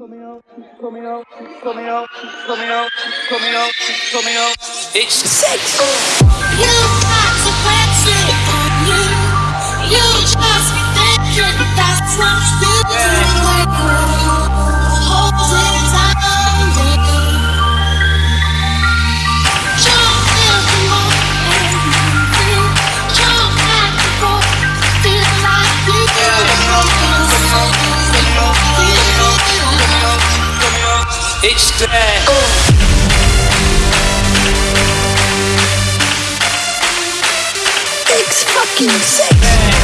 coming out, coming out, coming out, coming out, coming out, coming out. It's six. It's there. It's fucking sick.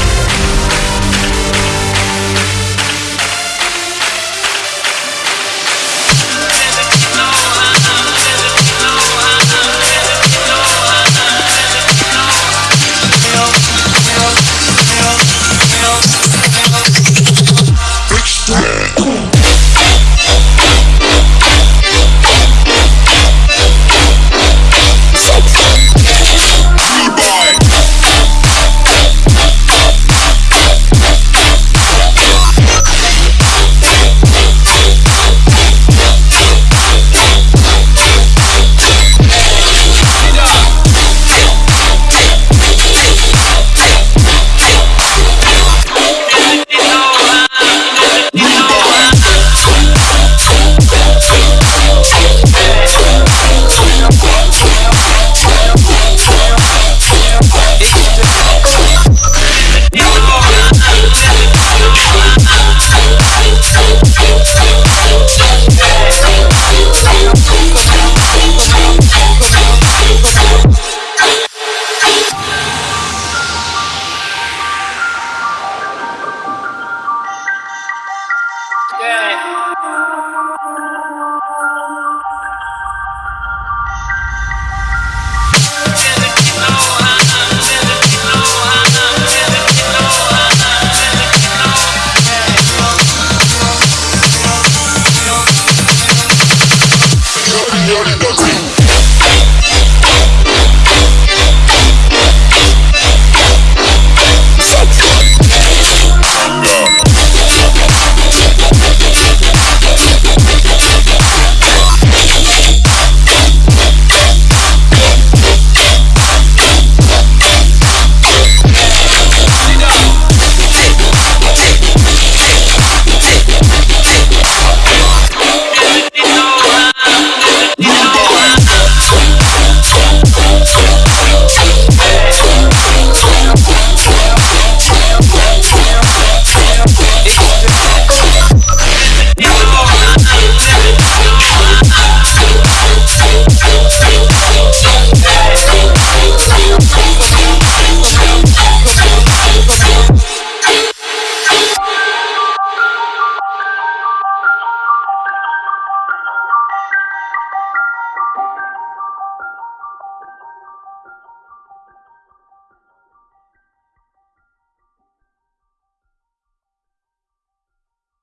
Dirty, dirty, dirty.